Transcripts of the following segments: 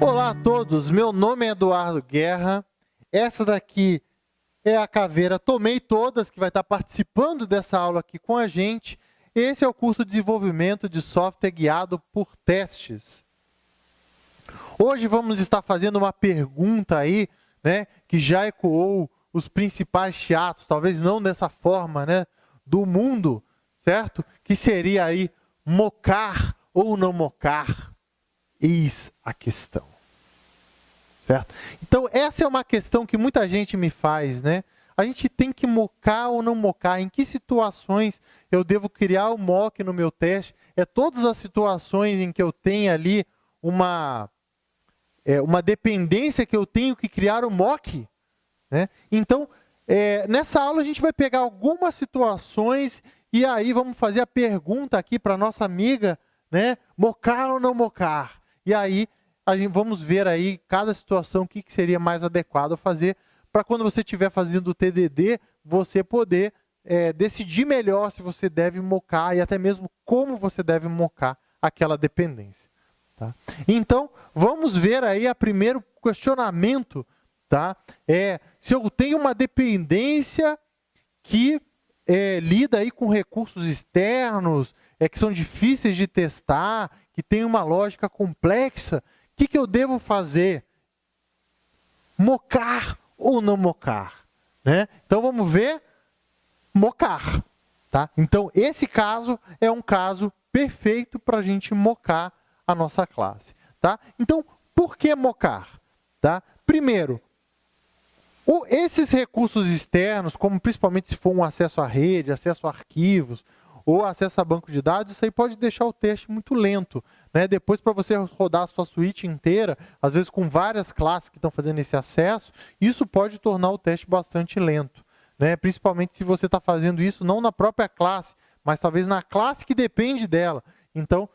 Olá a todos, meu nome é Eduardo Guerra. Essa daqui é a caveira Tomei Todas, que vai estar participando dessa aula aqui com a gente. Esse é o curso de desenvolvimento de software guiado por testes. Hoje vamos estar fazendo uma pergunta aí, né, que já ecoou os principais teatros, talvez não dessa forma, né, do mundo, certo? Que seria aí mocar ou não mocar? Eis a questão. Certo? Então, essa é uma questão que muita gente me faz, né? A gente tem que mocar ou não mocar? Em que situações eu devo criar o mock no meu teste? É todas as situações em que eu tenho ali uma, é, uma dependência que eu tenho que criar o mock? Né? Então, é, nessa aula a gente vai pegar algumas situações e aí vamos fazer a pergunta aqui para nossa amiga, né? Mocar ou não mocar? E aí a gente, vamos ver aí cada situação o que, que seria mais adequado fazer para quando você estiver fazendo o TDD, você poder é, decidir melhor se você deve mocar e até mesmo como você deve mocar aquela dependência. Tá? Então, vamos ver aí a primeiro questionamento, tá? É, se eu tenho uma dependência que é, lida aí com recursos externos, é, que são difíceis de testar, que tem uma lógica complexa, o que, que eu devo fazer? Mocar ou não mocar? Né? Então vamos ver, mocar. Tá? Então esse caso é um caso perfeito para a gente mocar a nossa classe. Tá? Então, por que mocar? Tá? Primeiro, o, esses recursos externos, como principalmente se for um acesso à rede, acesso a arquivos, ou acesso a banco de dados, isso aí pode deixar o teste muito lento. Né? Depois, para você rodar a sua suíte inteira, às vezes com várias classes que estão fazendo esse acesso, isso pode tornar o teste bastante lento. Né? Principalmente se você está fazendo isso não na própria classe, mas talvez na classe que depende dela. Então,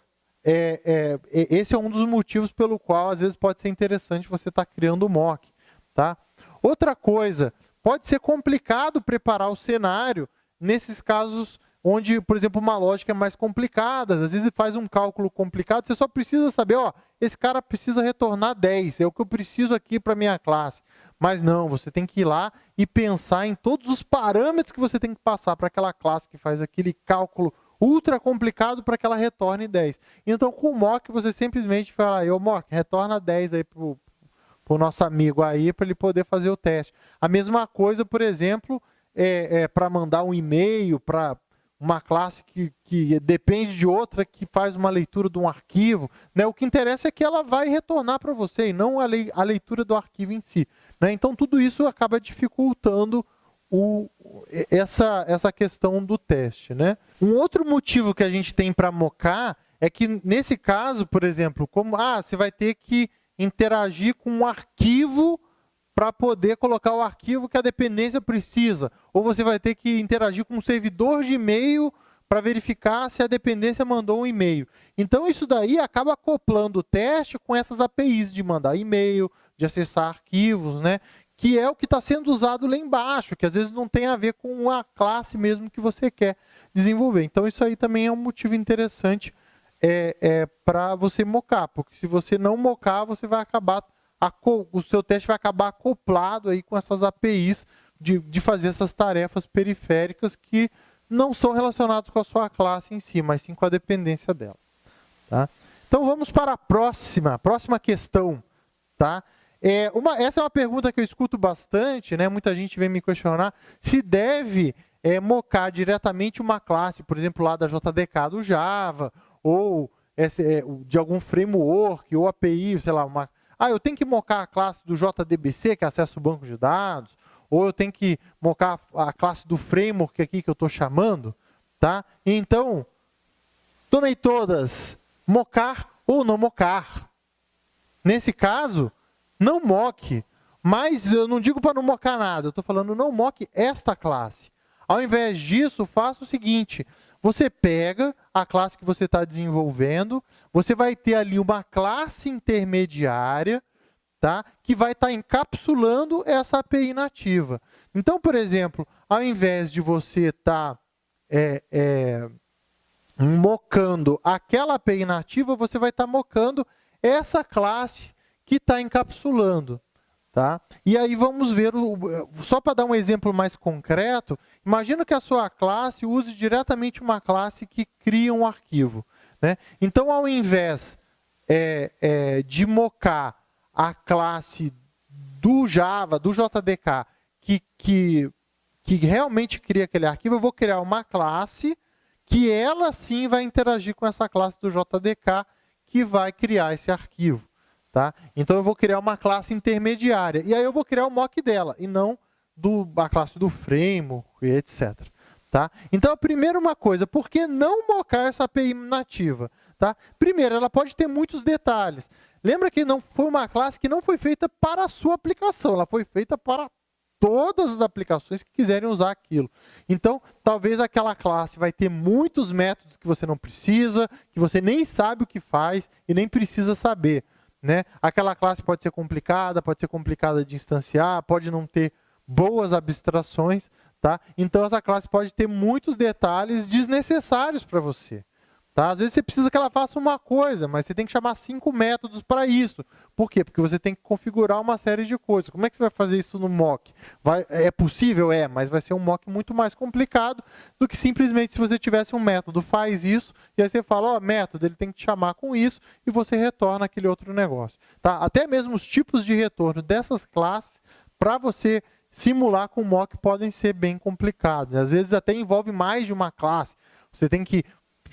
é, é, esse é um dos motivos pelo qual, às vezes, pode ser interessante você estar tá criando o mock. Tá? Outra coisa, pode ser complicado preparar o cenário nesses casos onde, por exemplo, uma lógica é mais complicada, às vezes faz um cálculo complicado, você só precisa saber, ó, esse cara precisa retornar 10, é o que eu preciso aqui para minha classe. Mas não, você tem que ir lá e pensar em todos os parâmetros que você tem que passar para aquela classe que faz aquele cálculo ultra complicado para que ela retorne 10. Então, com o mock, você simplesmente fala, ô mock, retorna 10 aí para o nosso amigo aí, para ele poder fazer o teste. A mesma coisa, por exemplo, é, é para mandar um e-mail, para uma classe que, que depende de outra que faz uma leitura de um arquivo. Né? O que interessa é que ela vai retornar para você e não a, lei, a, leitura do arquivo em si. Né? Então, tudo isso acaba dificultando o, essa, essa questão do teste. Né? Um outro motivo que a gente tem para mocar é que, nesse caso, por exemplo, como ah, você vai ter que interagir com um arquivo para poder colocar o arquivo que a dependência precisa. Ou você vai ter que interagir com um servidor de e-mail para verificar se a dependência mandou um e-mail. Então, isso daí acaba acoplando o teste com essas APIs de mandar e-mail, de acessar arquivos, né? que é o que está sendo usado lá embaixo, que às vezes não tem a ver com a classe mesmo que você quer desenvolver. Então, isso aí também é um motivo interessante é, é, para você mocar, porque se você não mocar, você vai acabar o seu teste vai acabar acoplado aí com essas APIs de, de fazer essas tarefas periféricas que não são relacionadas com a sua classe em si, mas sim com a dependência dela. Tá? Então vamos para a próxima, próxima questão. Tá? É uma, essa é uma pergunta que eu escuto bastante, né? muita gente vem me questionar se deve é, mocar diretamente uma classe, por exemplo, lá da JDK do Java, ou é, de algum framework, ou API, sei lá, uma, ah, eu tenho que mocar a classe do JDBC, que é acesso banco de dados, ou eu tenho que mocar a classe do framework aqui que eu estou chamando. Tá? Então, tomei todas, mocar ou não mocar. Nesse caso, não moque, mas eu não digo para não mocar nada, eu estou falando não moque esta classe. Ao invés disso, faça o seguinte, você pega a classe que você está desenvolvendo, você vai ter ali uma classe intermediária tá? que vai estar tá encapsulando essa API nativa. Então, por exemplo, ao invés de você estar tá, é, é, mocando aquela API nativa, você vai estar tá mocando essa classe que está encapsulando. Tá? E aí vamos ver, o, só para dar um exemplo mais concreto, imagina que a sua classe use diretamente uma classe que cria um arquivo. Né? Então, ao invés é, é, de mocar a classe do Java, do JDK, que, que, que realmente cria aquele arquivo, eu vou criar uma classe que ela sim vai interagir com essa classe do JDK que vai criar esse arquivo. Tá? Então eu vou criar uma classe intermediária. E aí eu vou criar o mock dela, e não do, a classe do framework, etc. Tá? Então, a primeira uma coisa, por que não mocar essa API nativa? Tá? Primeiro, ela pode ter muitos detalhes. Lembra que não foi uma classe que não foi feita para a sua aplicação, ela foi feita para todas as aplicações que quiserem usar aquilo. Então, talvez aquela classe vai ter muitos métodos que você não precisa, que você nem sabe o que faz e nem precisa saber. Né? Aquela classe pode ser complicada, pode ser complicada de instanciar, pode não ter boas abstrações. Tá? Então, essa classe pode ter muitos detalhes desnecessários para você. Tá? Às vezes você precisa que ela faça uma coisa, mas você tem que chamar cinco métodos para isso. Por quê? Porque você tem que configurar uma série de coisas. Como é que você vai fazer isso no mock? Vai, é possível? É, mas vai ser um mock muito mais complicado do que simplesmente se você tivesse um método, faz isso, e aí você fala, ó, oh, método, ele tem que te chamar com isso, e você retorna aquele outro negócio. Tá? Até mesmo os tipos de retorno dessas classes, para você simular com mock, podem ser bem complicados. Às vezes até envolve mais de uma classe. Você tem que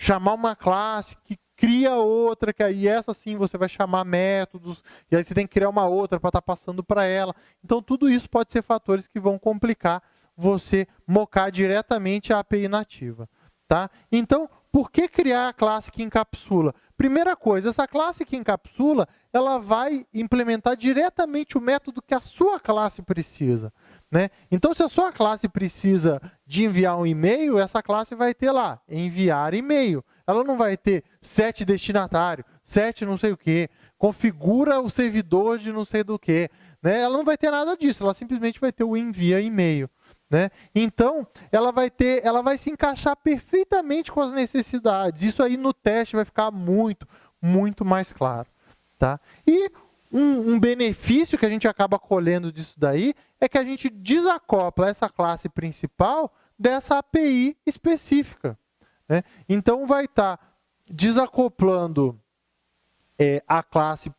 chamar uma classe que cria outra, que aí essa sim você vai chamar métodos, e aí você tem que criar uma outra para estar tá passando para ela. Então, tudo isso pode ser fatores que vão complicar você mocar diretamente a API nativa. Tá? Então, por que criar a classe que encapsula? Primeira coisa, essa classe que encapsula, ela vai implementar diretamente o método que a sua classe precisa. Né? Então, se a sua classe precisa de enviar um e-mail, essa classe vai ter lá, enviar e-mail. Ela não vai ter sete destinatários, sete não sei o quê, configura o servidor de não sei do que. Né? Ela não vai ter nada disso, ela simplesmente vai ter o envia e-mail. Né? Então, ela vai ter, ela vai se encaixar perfeitamente com as necessidades. Isso aí no teste vai ficar muito, muito mais claro. Tá? E um, um, benefício que a gente acaba colhendo disso daí é que a gente desacopla essa classe principal dessa API específica. Né? Então, vai estar tá desacoplando é, a classe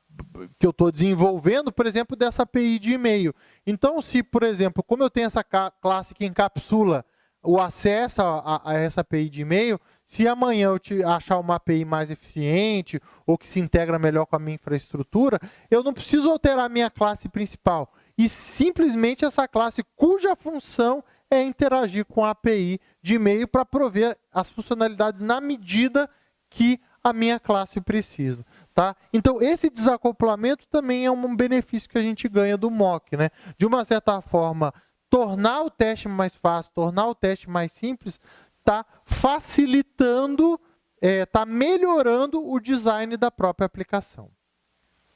que eu estou desenvolvendo, por exemplo, dessa API de e-mail. Então, se, por exemplo, como eu tenho essa classe que encapsula o acesso a, a, a essa API de e-mail, se amanhã eu te achar uma API mais eficiente ou que se integra melhor com a minha infraestrutura, eu não preciso alterar a minha classe principal. E simplesmente essa classe cuja função é interagir com a API de e-mail para prover as funcionalidades na medida que a minha classe precisa. Tá? Então, esse desacoplamento também é um benefício que a gente ganha do mock. Né? De uma certa forma, tornar o teste mais fácil, tornar o teste mais simples, está facilitando, está é, tá melhorando o design da própria aplicação.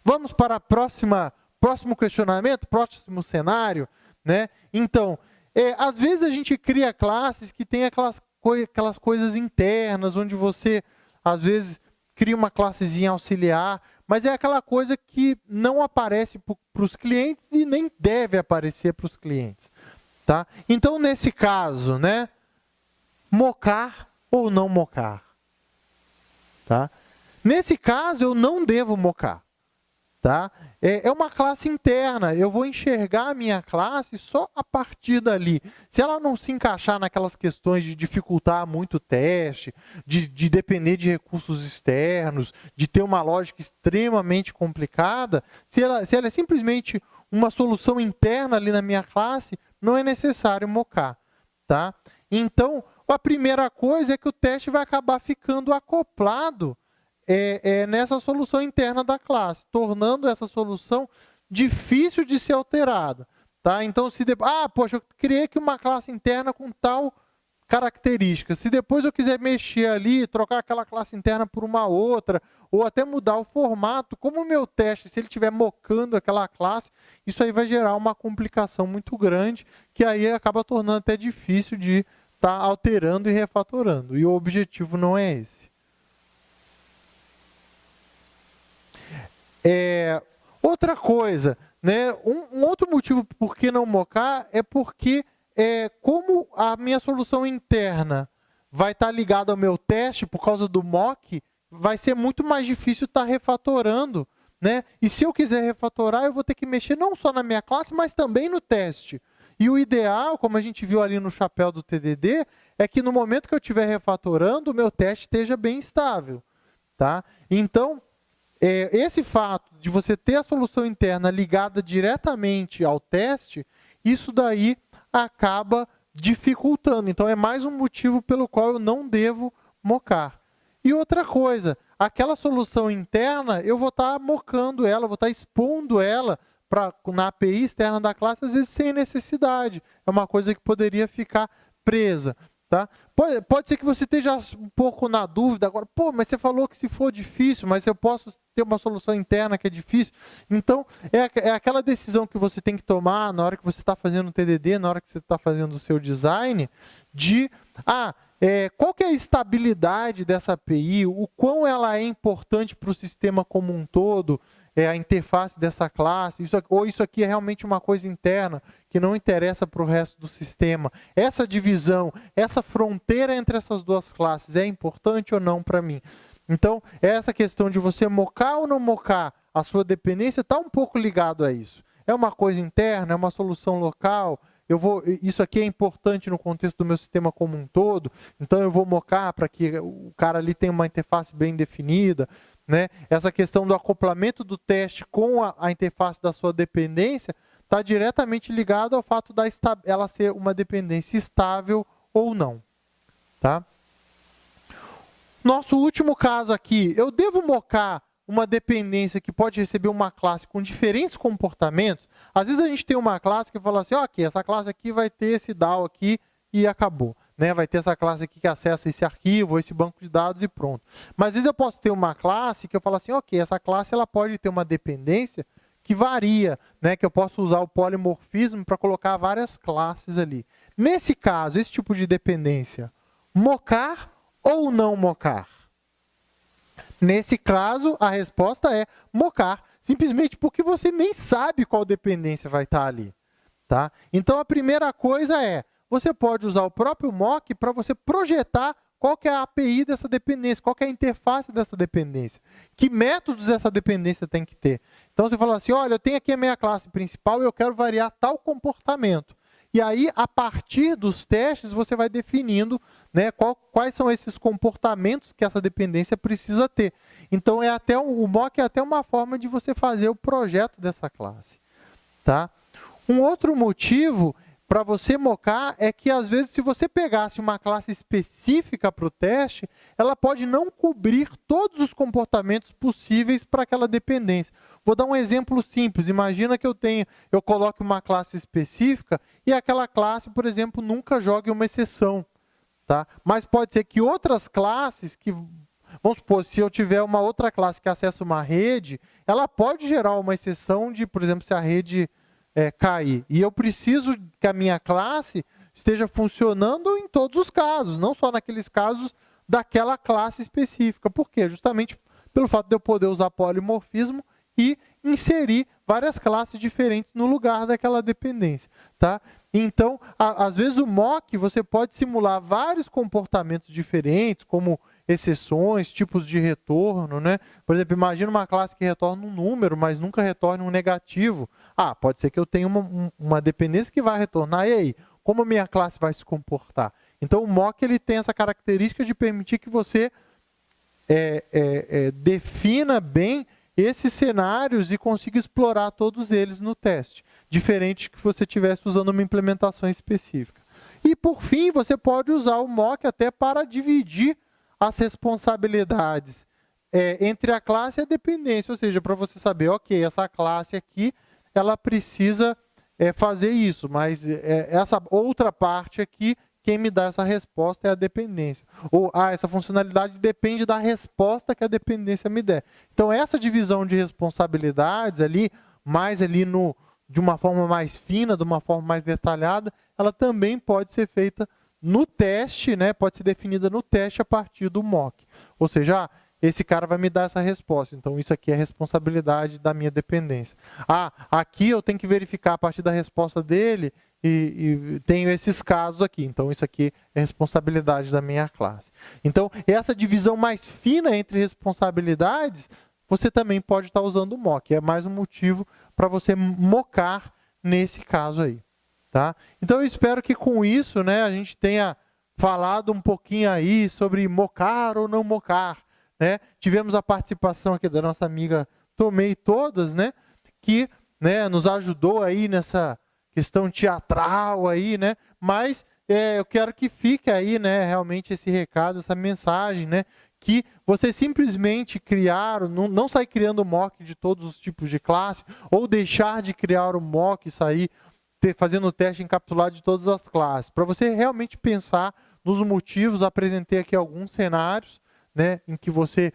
Vamos para a próxima, próximo questionamento, próximo cenário. Né? Então, é, às vezes a gente cria classes que tem aquelas, aquelas coisas internas, onde você, às vezes, cria uma classezinha auxiliar, mas é aquela coisa que não aparece para os clientes e nem deve aparecer para os clientes. Tá? Então, nesse caso, né, mocar ou não mocar. Tá? Nesse caso, eu não devo mocar. Tá? É, é uma classe interna, eu vou enxergar a minha classe só a partir dali. Se ela não se encaixar naquelas questões de dificultar muito o teste, de, de depender de recursos externos, de ter uma lógica extremamente complicada, se ela, se ela é simplesmente uma solução interna ali na minha classe, não é necessário mocar. Tá? Então, a primeira coisa é que o teste vai acabar ficando acoplado é, é, nessa solução interna da classe, tornando essa solução difícil de ser alterada. Tá? Então, se de... ah, poxa, eu criei aqui uma classe interna com tal característica. Se depois eu quiser mexer ali, trocar aquela classe interna por uma outra, ou até mudar o formato, como o meu teste, se ele estiver mocando aquela classe, isso aí vai gerar uma complicação muito grande, que aí acaba tornando até difícil de está alterando e refatorando. E o objetivo não é esse. É, Outra coisa, né, um, um outro motivo por que não mocar é porque é, como a minha solução interna vai estar ligada ao meu teste por causa do mock, vai ser muito mais difícil estar refatorando. Né? E se eu quiser refatorar, eu vou ter que mexer não só na minha classe, mas também no teste. E o ideal, como a gente viu ali no chapéu do TDD, é que no momento que eu estiver refatorando, o meu teste esteja bem estável. Tá? Então, é, esse fato de você ter a solução interna ligada diretamente ao teste, isso daí acaba dificultando. Então, é mais um motivo pelo qual eu não devo mocar. E outra coisa, aquela solução interna, eu vou estar tá mocando ela, vou estar tá expondo ela pra, na API externa da classe, às vezes sem necessidade. É uma coisa que poderia ficar presa. Tá? Pode, pode ser que você esteja um pouco na dúvida agora, pô, mas você falou que se for difícil, mas eu posso ter uma solução interna que é difícil. Então, é, é aquela decisão que você tem que tomar na hora que você está fazendo o TDD, na hora que você está fazendo o seu design, de, ah, é, qual que é a estabilidade dessa API, o quão ela é importante para o sistema como um todo, é, a interface dessa classe, isso, ou isso aqui é realmente uma coisa interna que não interessa para o resto do sistema. Essa divisão, essa fronteira entre essas duas classes é importante ou não para mim? Então, essa questão de você mocar ou não mocar a sua dependência está um pouco ligado a isso. É uma coisa interna, é uma solução local, eu vou, isso aqui é importante no contexto do meu sistema como um todo, então eu vou mocar para que o cara ali tenha uma interface bem definida. Né? Essa questão do acoplamento do teste com a, a interface da sua dependência está diretamente ligado ao fato da ela ser uma dependência estável ou não. Tá? Nosso último caso aqui, eu devo mocar uma dependência que pode receber uma classe com diferentes comportamentos? Às vezes a gente tem uma classe que fala assim, ok, essa classe aqui vai ter esse DAO aqui e acabou né, vai ter essa classe aqui que acessa esse arquivo, esse banco de dados e pronto. Mas às vezes eu posso ter uma classe que eu falo assim, ok, essa classe ela pode ter uma dependência que varia, né, que eu posso usar o polimorfismo para colocar várias classes ali. Nesse caso, esse tipo de dependência, mocar ou não mocar? Nesse caso, a resposta é mocar, simplesmente porque você nem sabe qual dependência vai estar ali. Tá? Então, a primeira coisa é, você pode usar o próprio mock para você projetar qual que é a API dessa dependência, qual que é a interface dessa dependência, que métodos essa dependência tem que ter. Então, você fala assim, olha, eu tenho aqui a minha classe principal e eu quero variar tal comportamento. E aí, a partir dos testes, você vai definindo né, qual, quais são esses comportamentos que essa dependência precisa ter. Então, é até um, o mock é até uma forma de você fazer o projeto dessa classe. Tá? Um outro motivo para você mocar é que, às vezes, se você pegasse uma classe específica para o teste, ela pode não cobrir todos os comportamentos possíveis para aquela dependência. Vou dar um exemplo simples. Imagina que eu tenho, eu coloque uma classe específica e aquela classe, por exemplo, nunca jogue uma exceção. Tá? Mas pode ser que outras classes que Vamos supor, se eu tiver uma outra classe que acessa uma rede, ela pode gerar uma exceção de, por exemplo, se a rede é, cair. E eu preciso que a minha classe esteja funcionando em todos os casos, não só naqueles casos daquela classe específica. Por quê? Justamente pelo fato de eu poder usar polimorfismo e inserir várias classes diferentes no lugar daquela dependência. Tá? Então, a, às vezes o mock você pode simular vários comportamentos diferentes, como exceções, tipos de retorno, né? Por exemplo, imagina uma classe que retorna um número, mas nunca retorna um negativo. Ah, pode ser que eu tenha uma, uma dependência que vai retornar, e aí? Como a minha classe vai se comportar? Então, o mock ele tem essa característica de permitir que você é, é, é, defina bem esses cenários e consiga explorar todos eles no teste, diferente que você estivesse usando uma implementação específica. E, por fim, você pode usar o mock até para dividir as responsabilidades é, entre a classe e a dependência, ou seja, para você saber, ok, essa classe aqui, ela precisa é, fazer isso, mas é, essa outra parte aqui, quem me dá essa resposta é a dependência. Ou, ah, essa funcionalidade depende da resposta que a dependência me der. Então, essa divisão de responsabilidades ali, mais ali no, de uma forma mais fina, de uma forma mais detalhada, ela também pode ser feita no teste, né, pode ser definida no teste a partir do mock. Ou seja, ah, esse cara vai me dar essa resposta. Então, isso aqui é responsabilidade da minha dependência. Ah, aqui eu tenho que verificar a partir da resposta dele e, e, tenho esses casos aqui. Então, isso aqui é responsabilidade da minha classe. Então, essa divisão mais fina entre responsabilidades, você também pode estar usando o mock. É mais um motivo para você mocar nesse caso aí. Tá? Então, eu espero que com isso né, a gente tenha falado um pouquinho aí sobre mocar ou não mocar. Né? Tivemos a participação aqui da nossa amiga Tomei Todas, né? que né, nos ajudou aí nessa questão teatral aí, né? Mas é, eu quero que fique aí, né, realmente esse recado, essa mensagem, né? Que você simplesmente criar, não, não criando mock de todos os tipos de classe, ou deixar de criar o mock e sair ter, fazendo o teste encapsulado de todas as classes. Para você realmente pensar nos motivos, apresentei aqui alguns cenários, né, em que você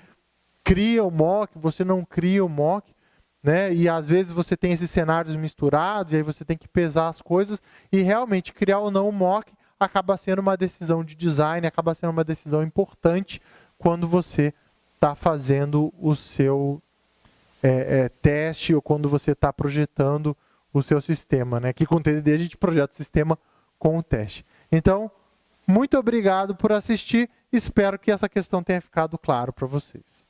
cria o mock, você não cria o mock, né? E às vezes você tem esses cenários misturados, e aí você tem que pesar as coisas, e realmente criar ou não o mock acaba sendo uma decisão de design, acaba sendo uma decisão importante quando você está fazendo o seu é, é, teste ou quando você está projetando o seu sistema. Né? Aqui com TDD a gente projeta o sistema com o teste. Então, muito obrigado por assistir. Espero que essa questão tenha ficado claro para vocês.